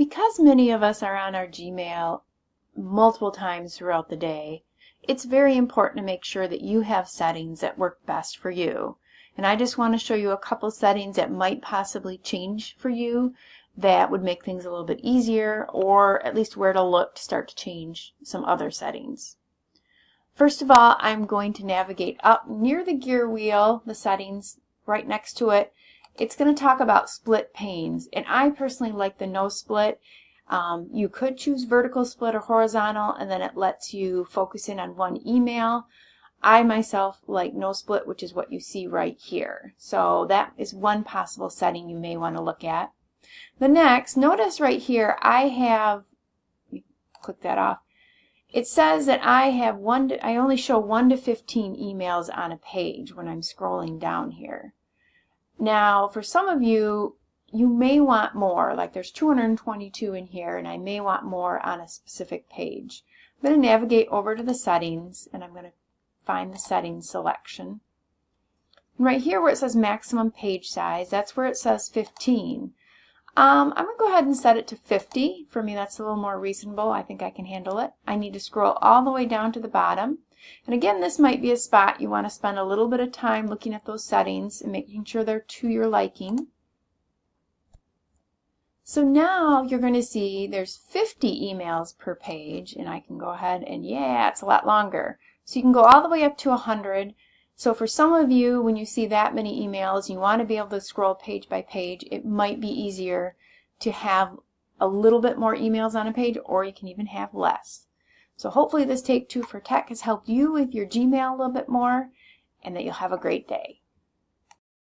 Because many of us are on our Gmail multiple times throughout the day, it's very important to make sure that you have settings that work best for you. And I just want to show you a couple settings that might possibly change for you that would make things a little bit easier or at least where to look to start to change some other settings. First of all, I'm going to navigate up near the gear wheel, the settings right next to it. It's going to talk about split panes, and I personally like the no split. Um, you could choose vertical split or horizontal, and then it lets you focus in on one email. I myself like no split, which is what you see right here. So that is one possible setting you may want to look at. The next, notice right here, I have, click that off, it says that I have one, to, I only show 1 to 15 emails on a page when I'm scrolling down here. Now, for some of you, you may want more, like there's 222 in here, and I may want more on a specific page. I'm going to navigate over to the settings, and I'm going to find the settings selection. And right here where it says maximum page size, that's where it says 15. Um, I'm going to go ahead and set it to 50. For me, that's a little more reasonable. I think I can handle it. I need to scroll all the way down to the bottom. And again, this might be a spot you want to spend a little bit of time looking at those settings and making sure they're to your liking. So now you're going to see there's 50 emails per page, and I can go ahead and yeah, it's a lot longer. So you can go all the way up to 100. So for some of you, when you see that many emails, you want to be able to scroll page by page, it might be easier to have a little bit more emails on a page, or you can even have less. So hopefully this Take Two for Tech has helped you with your Gmail a little bit more, and that you'll have a great day.